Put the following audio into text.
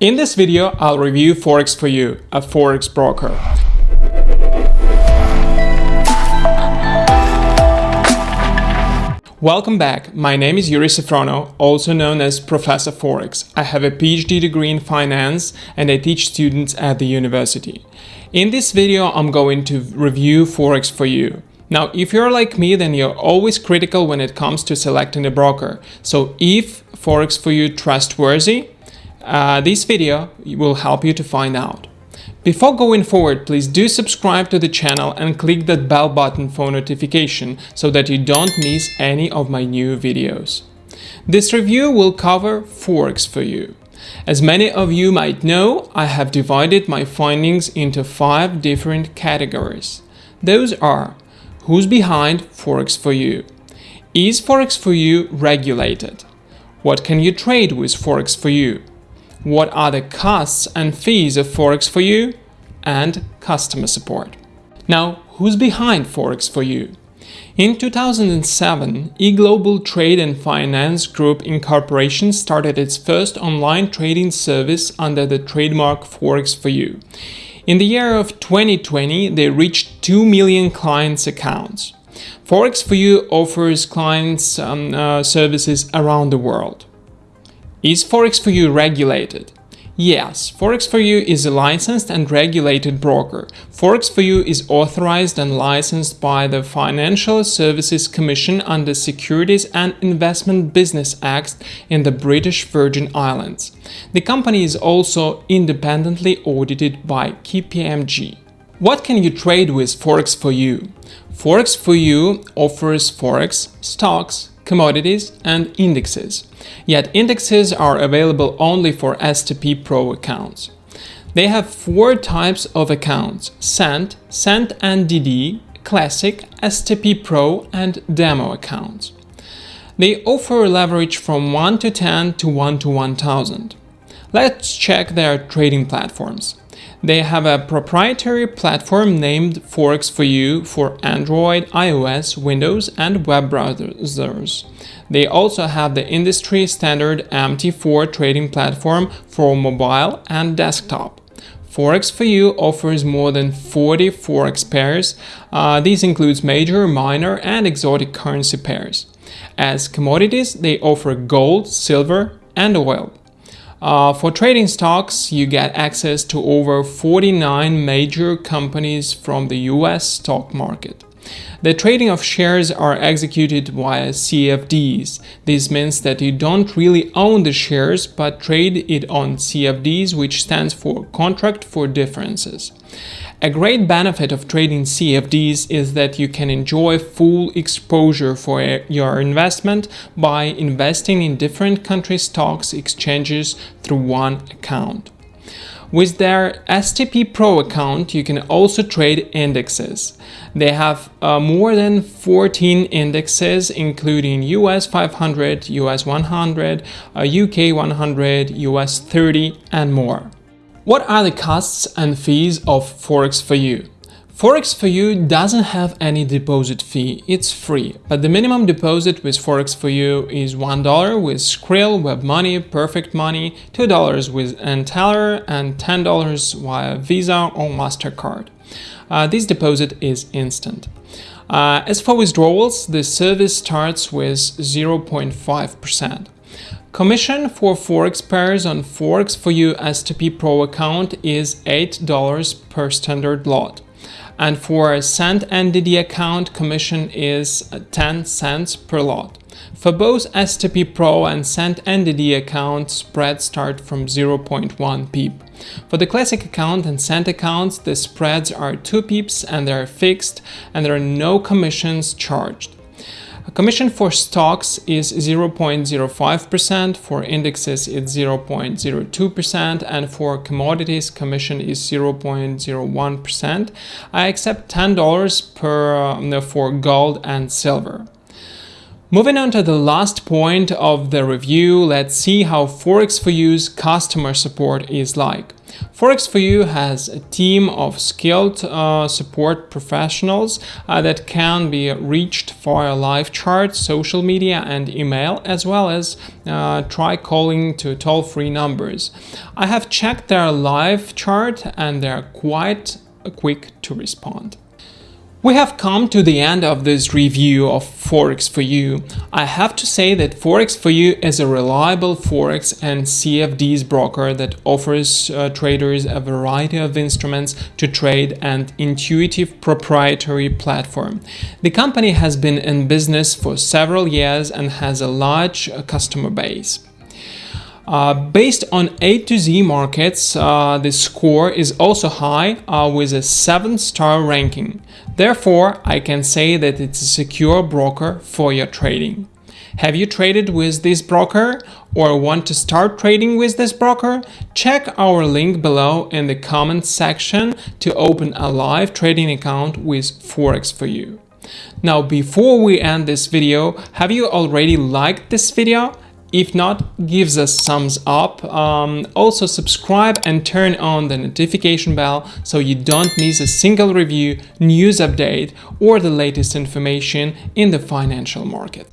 In this video, I'll review Forex for You, a Forex broker. Welcome back. My name is Yuri Safrono, also known as Professor Forex. I have a PhD degree in finance and I teach students at the university. In this video, I'm going to review Forex for you. Now, if you're like me, then you're always critical when it comes to selecting a broker. So if Forex for you trustworthy, uh, this video will help you to find out. Before going forward, please do subscribe to the channel and click that bell button for notification so that you don't miss any of my new videos. This review will cover Forex for you. As many of you might know, I have divided my findings into five different categories. Those are Who's behind Forex for you? Is Forex for you regulated? What can you trade with Forex for you? What are the costs and fees of Forex for you, and customer support. Now, who's behind Forex for you? In 2007, eGlobal Trade and Finance Group Incorporation started its first online trading service under the trademark Forex for You. In the year of 2020, they reached 2 million clients' accounts. Forex for You offers clients um, uh, services around the world. Is Forex4U regulated? Yes, Forex4U is a licensed and regulated broker. Forex4U is authorized and licensed by the Financial Services Commission under Securities and Investment Business Act in the British Virgin Islands. The company is also independently audited by KPMG. What can you trade with Forex4U? Forex4U offers Forex, stocks, commodities, and indexes. Yet indexes are available only for STP Pro accounts. They have four types of accounts, Cent, and NDD, Classic, STP Pro, and Demo accounts. They offer leverage from 1 to 10 to 1 to 1000. Let's check their trading platforms. They have a proprietary platform named Forex for You for Android, iOS, Windows and web browsers. They also have the industry standard MT4 trading platform for mobile and desktop. Forex for You offers more than 40 Forex pairs. Uh, these includes major, minor and exotic currency pairs. As commodities, they offer gold, silver and oil. Uh, for trading stocks, you get access to over 49 major companies from the US stock market. The trading of shares are executed via CFDs. This means that you don't really own the shares but trade it on CFDs which stands for Contract for Differences. A great benefit of trading CFDs is that you can enjoy full exposure for your investment by investing in different country stocks exchanges through one account. With their STP Pro account, you can also trade indexes. They have uh, more than 14 indexes, including US 500, US 100, uh, UK 100, US 30, and more. What are the costs and fees of Forex for You? Forex for You doesn't have any deposit fee, it's free, but the minimum deposit with Forex for You is $1 with Skrill, WebMoney, Perfect Money, $2 with Neteller, and $10 via Visa or MasterCard. Uh, this deposit is instant. Uh, as for withdrawals, the service starts with 0.5%. Commission for Forex pairs on Forex for You STP Pro account is $8 per standard lot. And for a Cent NDD account, commission is 10 cents per lot. For both STP Pro and Cent NDD account, spreads start from 0.1 pip. For the Classic account and Cent accounts, the spreads are 2 pips and they are fixed and there are no commissions charged. Commission for stocks is 0.05%, for indexes it's 0.02%, and for commodities commission is 0.01%. I accept $10 per uh, for gold and silver. Moving on to the last point of the review, let's see how Forex4U's customer support is like. Forex4U has a team of skilled uh, support professionals uh, that can be reached via live chat, social media and email, as well as uh, try calling to toll-free numbers. I have checked their live chat and they're quite quick to respond. We have come to the end of this review of Forex4U. I have to say that Forex4U is a reliable Forex and CFDs broker that offers uh, traders a variety of instruments to trade and intuitive proprietary platform. The company has been in business for several years and has a large uh, customer base. Uh, based on A to Z markets, uh, the score is also high uh, with a 7-star ranking. Therefore, I can say that it's a secure broker for your trading. Have you traded with this broker or want to start trading with this broker? Check our link below in the comments section to open a live trading account with Forex4U. Now, before we end this video, have you already liked this video? If not, gives us thumbs up. Um, also subscribe and turn on the notification bell so you don't miss a single review, news update or the latest information in the financial market.